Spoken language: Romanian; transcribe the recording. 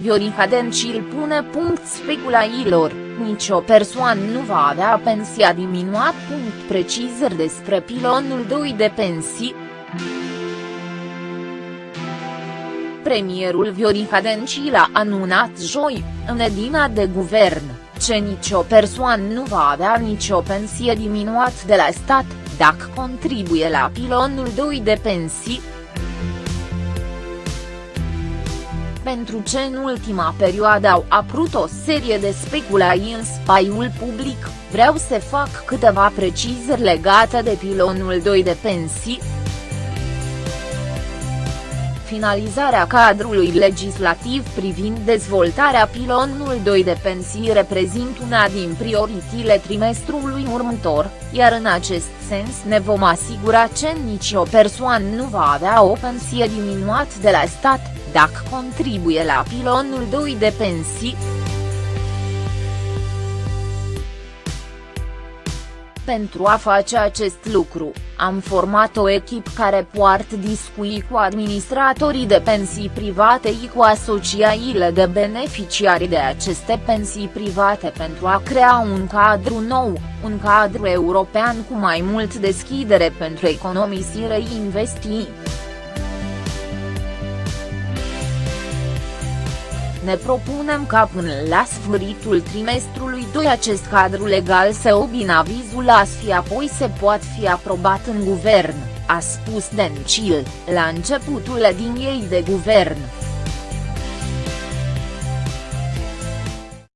Viorica Dencil pune punct speculailor, nicio persoană nu va avea pensia diminuat. Punct precizări despre pilonul 2 de pensii. Premierul Viorica Dencil a anunțat joi, în edina de guvern, ce nicio persoană nu va avea nicio pensie diminuat de la stat, dacă contribuie la pilonul 2 de pensii, pentru ce în ultima perioadă au apărut o serie de speculații în spaiul public, vreau să fac câteva precizări legate de pilonul 2 de pensii. Finalizarea cadrului legislativ privind dezvoltarea pilonului 2 de pensii reprezintă una din prioritile trimestrului următor, iar în acest sens ne vom asigura că nicio persoană nu va avea o pensie diminuată de la stat, dacă contribuie la pilonul 2 de pensii. Pentru a face acest lucru, am format o echipă care poartă discuții cu administratorii de pensii private și cu asociațiile de beneficiari de aceste pensii private pentru a crea un cadru nou, un cadru european cu mai mult deschidere pentru economisire și investiții. Ne propunem ca până la sfârșitul trimestrului 2 acest cadru legal să obțină avizul ASFI apoi se poate fi aprobat în guvern, a spus Dencil, la începutul liniei de guvern.